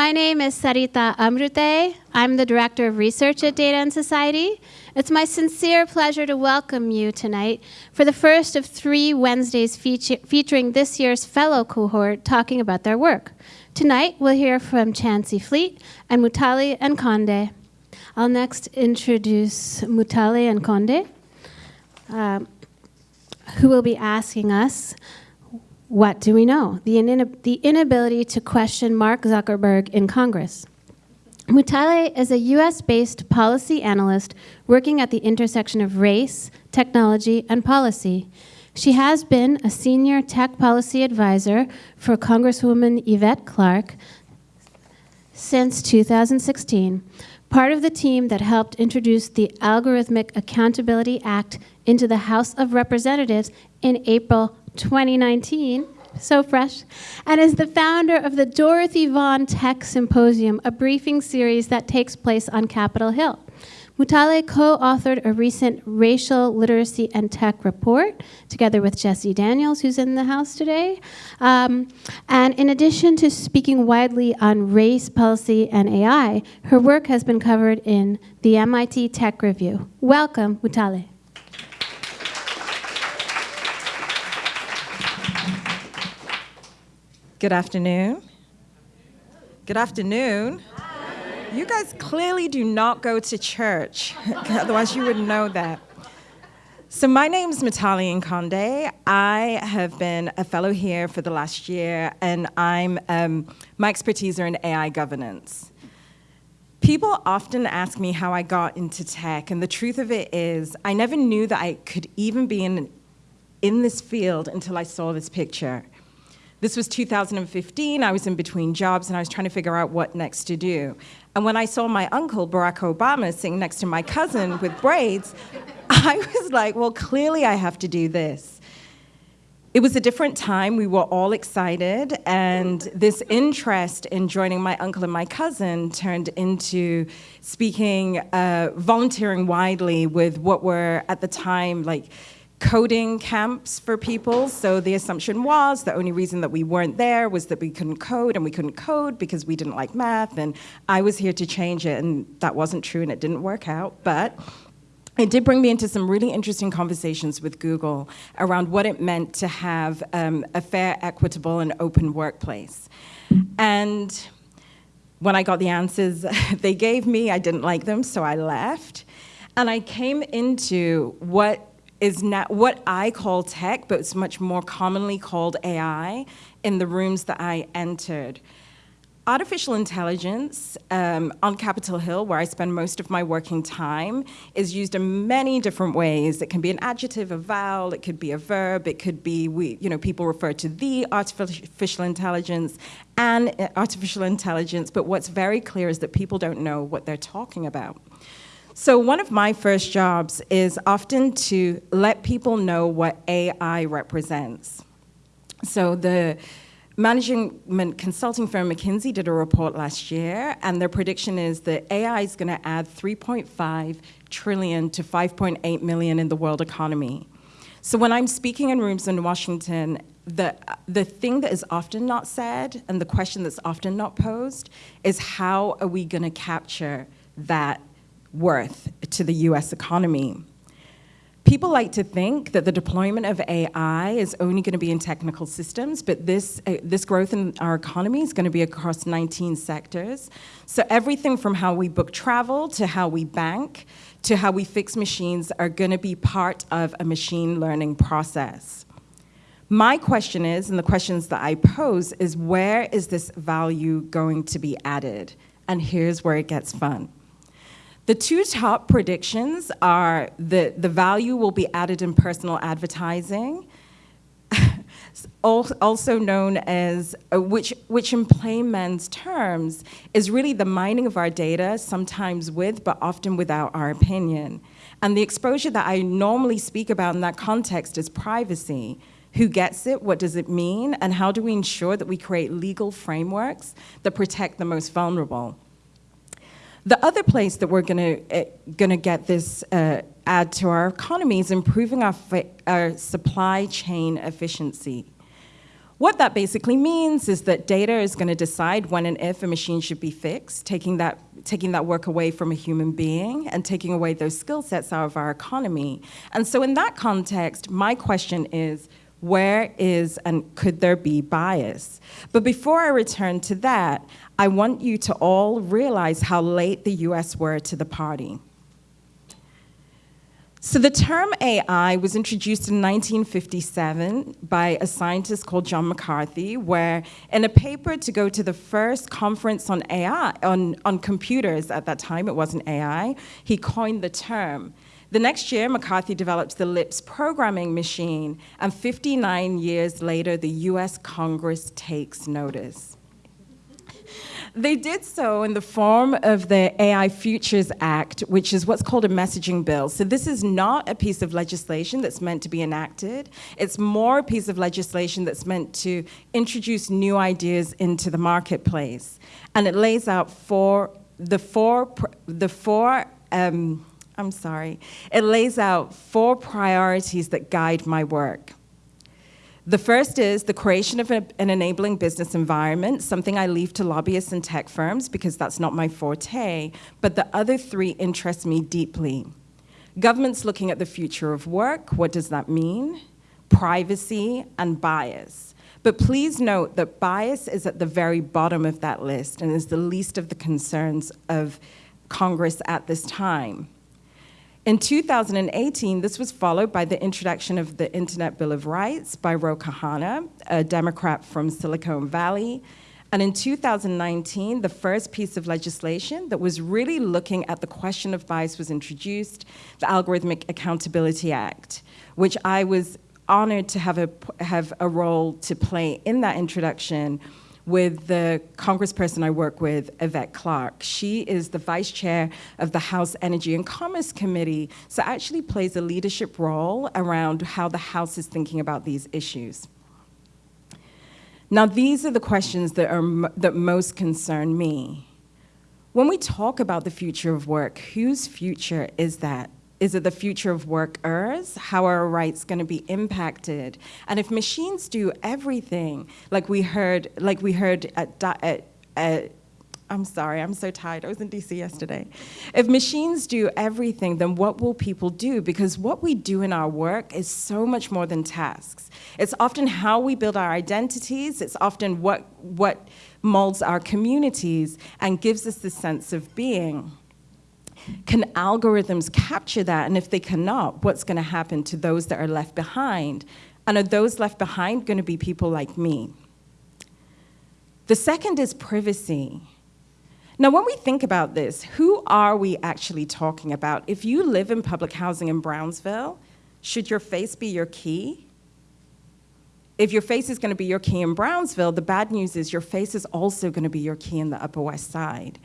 My name is Sarita Amrute. I'm the Director of Research at Data and Society. It's my sincere pleasure to welcome you tonight for the first of three Wednesdays feature featuring this year's fellow cohort talking about their work. Tonight, we'll hear from Chancey Fleet and Mutale Nkonde. I'll next introduce Mutale Nkonde, uh, who will be asking us what do we know? The, the inability to question Mark Zuckerberg in Congress. Mutale is a US based policy analyst working at the intersection of race, technology, and policy. She has been a senior tech policy advisor for Congresswoman Yvette Clarke since 2016, part of the team that helped introduce the Algorithmic Accountability Act into the House of Representatives in April 2019, so fresh, and is the founder of the Dorothy Vaughan Tech Symposium, a briefing series that takes place on Capitol Hill. Mutale co-authored a recent racial literacy and tech report together with Jessie Daniels, who's in the house today. Um, and in addition to speaking widely on race, policy, and AI, her work has been covered in the MIT Tech Review. Welcome, Mutale. Good afternoon. Good afternoon. You guys clearly do not go to church, otherwise you would know that. So my name is Mutale Nkonde. I have been a fellow here for the last year, and I'm um, my expertise are in AI governance. People often ask me how I got into tech, and the truth of it is, I never knew that I could even be in, in this field until I saw this picture. This was 2015. I was in between jobs and I was trying to figure out what next to do. And when I saw my uncle, Barack Obama, sitting next to my cousin with braids, I was like, well, clearly I have to do this. It was a different time. We were all excited. And this interest in joining my uncle and my cousin turned into speaking, uh, volunteering widely with what were at the time like coding camps for people. So the assumption was the only reason that we weren't there was that we couldn't code and we couldn't code because we didn't like math. And I was here to change it and that wasn't true and it didn't work out. But it did bring me into some really interesting conversations with Google around what it meant to have um, a fair, equitable, and open workplace. And when I got the answers they gave me, I didn't like them, so I left. And I came into what is not what I call tech, but it's much more commonly called AI in the rooms that I entered. Artificial intelligence um, on Capitol Hill, where I spend most of my working time, is used in many different ways. It can be an adjective, a vowel, it could be a verb, it could be, we, you know, people refer to the artificial intelligence and uh, artificial intelligence, but what's very clear is that people don't know what they're talking about. So one of my first jobs is often to let people know what AI represents. So the management consulting firm McKinsey did a report last year, and their prediction is that AI is going to add 3.5 trillion to 5.8 million in the world economy. So when I'm speaking in rooms in Washington, the, the thing that is often not said and the question that's often not posed is how are we going to capture that worth to the US economy. People like to think that the deployment of AI is only going to be in technical systems, but this, uh, this growth in our economy is going to be across 19 sectors. So everything from how we book travel to how we bank to how we fix machines are going to be part of a machine learning process. My question is, and the questions that I pose, is where is this value going to be added? And here's where it gets fun. The two top predictions are that the value will be added in personal advertising, also known as, uh, which, which in plain man's terms, is really the mining of our data, sometimes with, but often without our opinion. And the exposure that I normally speak about in that context is privacy. Who gets it? What does it mean? And how do we ensure that we create legal frameworks that protect the most vulnerable? The other place that we're going to uh, going to get this uh, add to our economy is improving our, our supply chain efficiency. What that basically means is that data is going to decide when and if a machine should be fixed, taking that, taking that work away from a human being and taking away those skill sets out of our economy. And so in that context, my question is, where is and could there be bias? But before I return to that, I want you to all realize how late the US were to the party. So the term AI was introduced in 1957 by a scientist called John McCarthy, where in a paper to go to the first conference on AI, on, on computers at that time, it wasn't AI, he coined the term. The next year, McCarthy develops the LISP programming machine, and 59 years later, the US Congress takes notice. They did so in the form of the AI Futures Act, which is what's called a messaging bill. So this is not a piece of legislation that's meant to be enacted. It's more a piece of legislation that's meant to introduce new ideas into the marketplace. And it lays out four, the four, the four, um, I'm sorry, it lays out four priorities that guide my work. The first is the creation of an enabling business environment, something I leave to lobbyists and tech firms because that's not my forte, but the other three interest me deeply. Government's looking at the future of work, what does that mean? Privacy and bias. But please note that bias is at the very bottom of that list and is the least of the concerns of Congress at this time. In 2018, this was followed by the introduction of the Internet Bill of Rights by Ro Khanna, a Democrat from Silicon Valley. And in 2019, the first piece of legislation that was really looking at the question of bias was introduced, the Algorithmic Accountability Act, which I was honored to have a, have a role to play in that introduction with the congressperson I work with, Yvette Clarke. She is the vice chair of the House Energy and Commerce Committee, so actually plays a leadership role around how the House is thinking about these issues. Now, these are the questions that, are, that most concern me. When we talk about the future of work, whose future is that? Is it the future of workers? How are our rights going to be impacted? And if machines do everything, like we heard, like we heard at, at, at I'm sorry, I'm so tired. I was in DC yesterday. If machines do everything, then what will people do? Because what we do in our work is so much more than tasks. It's often how we build our identities. It's often what, what molds our communities and gives us the sense of being. Can algorithms capture that? And if they cannot, what's going to happen to those that are left behind? And are those left behind going to be people like me? The second is privacy. Now, when we think about this, who are we actually talking about? If you live in public housing in Brownsville, should your face be your key? If your face is going to be your key in Brownsville, the bad news is your face is also going to be your key in the Upper West Side.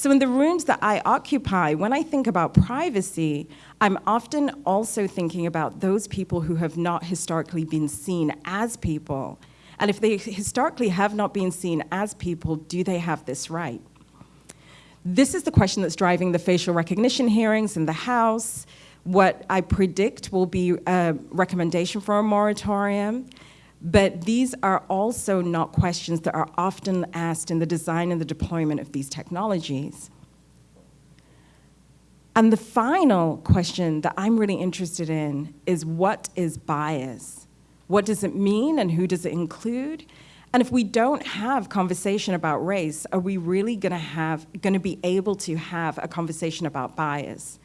So in the rooms that I occupy, when I think about privacy, I'm often also thinking about those people who have not historically been seen as people. And if they historically have not been seen as people, do they have this right? This is the question that's driving the facial recognition hearings in the House. What I predict will be a recommendation for a moratorium. But these are also not questions that are often asked in the design and the deployment of these technologies. And the final question that I'm really interested in is what is bias? What does it mean and who does it include? And if we don't have conversation about race, are we really gonna have, gonna be able to have a conversation about bias?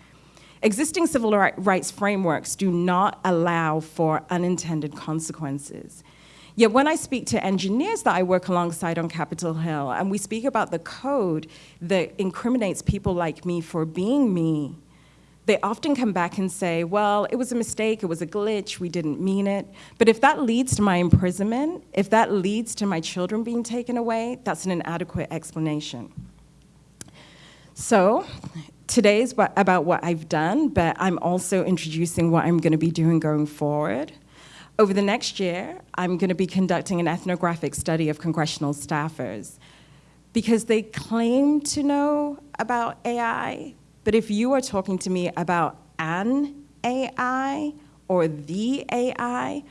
Existing civil rights frameworks do not allow for unintended consequences. Yet when I speak to engineers that I work alongside on Capitol Hill, and we speak about the code that incriminates people like me for being me, they often come back and say, well, it was a mistake, it was a glitch, we didn't mean it. But if that leads to my imprisonment, if that leads to my children being taken away, that's an inadequate explanation. So today is about what I've done, but I'm also introducing what I'm gonna be doing going forward. Over the next year, I'm gonna be conducting an ethnographic study of congressional staffers because they claim to know about AI, but if you are talking to me about an AI or the AI,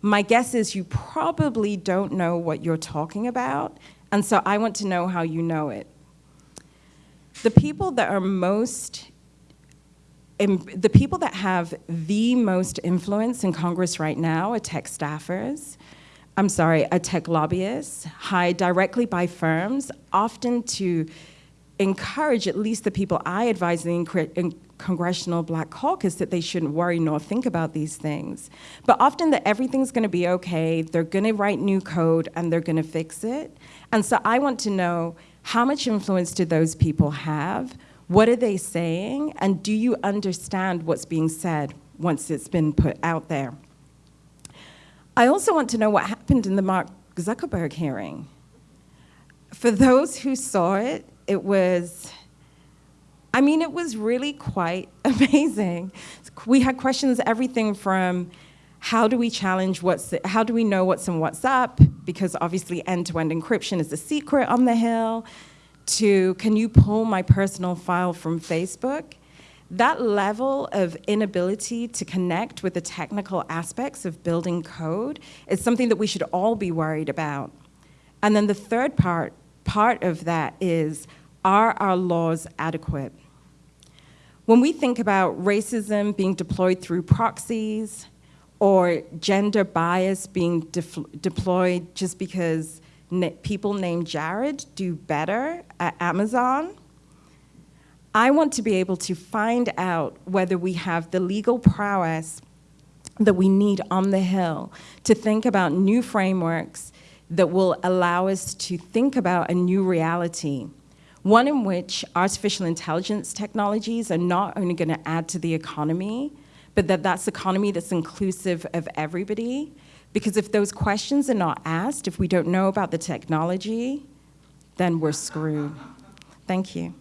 my guess is you probably don't know what you're talking about, and so I want to know how you know it. The people that are most the people that have the most influence in Congress right now are tech staffers. I'm sorry, are tech lobbyists hired directly by firms, often to encourage at least the people I advise in, Congressional Black Caucus that they shouldn't worry nor think about these things. But often that everything's gonna be okay, they're gonna write new code and they're gonna fix it. And so I want to know how much influence do those people have? What are they saying? And do you understand what's being said once it's been put out there? I also want to know what happened in the Mark Zuckerberg hearing. For those who saw it, it was, I mean, it was really quite amazing. We had questions, everything from how do we challenge what's, how do we know what's in WhatsApp? Because obviously end-to-end -end encryption is a secret on the Hill to can you pull my personal file from Facebook? That level of inability to connect with the technical aspects of building code is something that we should all be worried about. And then the third part, part of that is, are our laws adequate? When we think about racism being deployed through proxies, or gender bias being deployed just because people named Jared do better at Amazon. I want to be able to find out whether we have the legal prowess that we need on the Hill to think about new frameworks that will allow us to think about a new reality. One in which artificial intelligence technologies are not only going to add to the economy, but that that's economy that's inclusive of everybody, because if those questions are not asked, if we don't know about the technology, then we're screwed. Thank you.